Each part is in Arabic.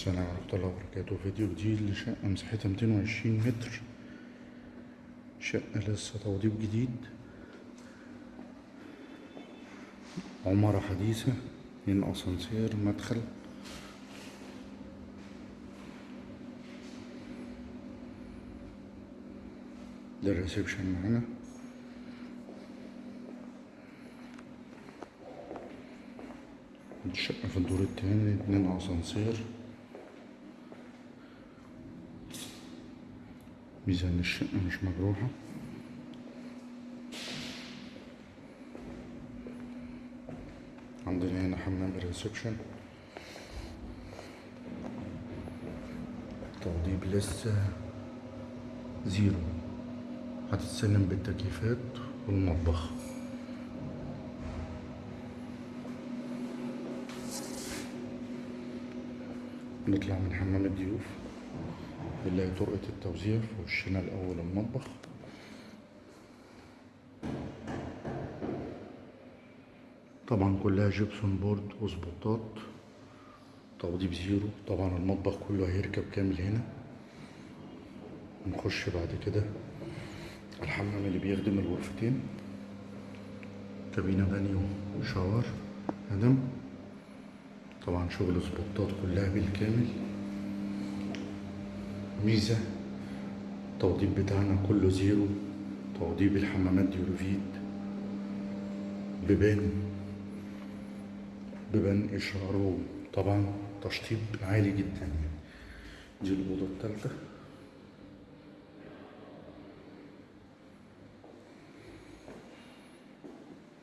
السلام ورحمة الله وبركاته. فيديو جديد لشقة مساحتها 220 متر. شقة لسه توضيب جديد. عمارة حديثة من أسانسير مدخل. ده الريسبشن معانا. الشقة في الدور التاني اتنين أسانسير. ميزان الشقة مش مجروحة. عندنا هنا حمام ال reception توضيب لسه zero. هتتسلم بالتكييفات والمطبخ. نطلع من حمام الضيوف. نلاقي طرقة التوزيع في وشنا الأول المطبخ. طبعا كلها gypsum board وسبوتات. توضيب zero. طبعا المطبخ كله هيركب كامل هنا. نخش بعد كده الحمام اللي بيخدم الغرفتين كابينة بانيو و shower. هدم. طبعا شغل سبوتات كلها بالكامل. ميزة التوضيب بتاعنا كله zero توضيب الحمامات Duravit بيبان بيبان إشعاره طبعا تشطيب عالي جدا. دي الأوضة التالتة.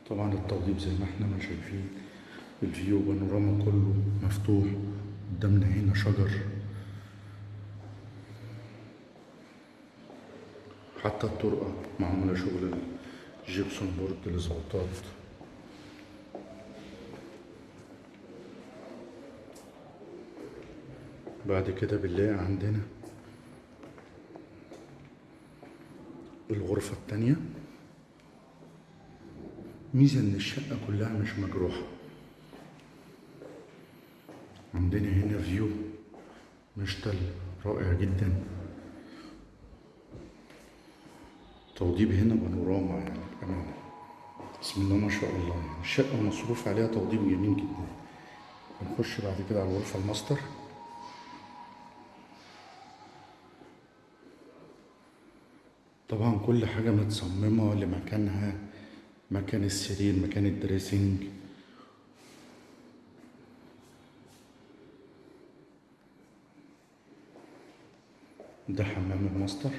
طبعا التوضيب زي ما إحنا ما شايفين ال view بانوراما كله مفتوح قدامنا هنا شجر. حتى الطرقة معمولة شغل ال gypsum board الاسبوتات بعد كده بنلاقي عندنا الغرفة التانية. ميزة إن الشقة كلها مش مجروحة. عندنا هنا فيو مشتل رائع جدا. توضيب هنا بانوراما يعني بسم الله ما شاء الله. يعني الشقة مصروف عليها توضيب جميل جدا. بنخش بعد كده على الغرفة الماستر. طبعا كل حاجة متصممة لمكانها. مكان السرير مكان ال dressing ده حمام الماستر.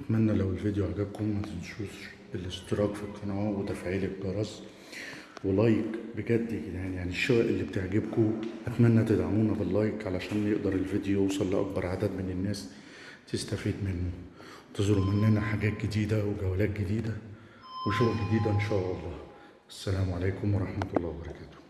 أتمنى لو الفيديو عجبكم ما تنسوش الاشتراك في القناة وتفعيل الجرس ولايك بجد جدعان يعني الشقق اللي بتعجبكم أتمنى تدعمونا باللايك علشان يقدر الفيديو يوصل لأكبر عدد من الناس تستفيد منه. تزوروا مننا حاجات جديدة وجولات جديدة وشغل جديد إن شاء الله. السلام عليكم ورحمة الله وبركاته.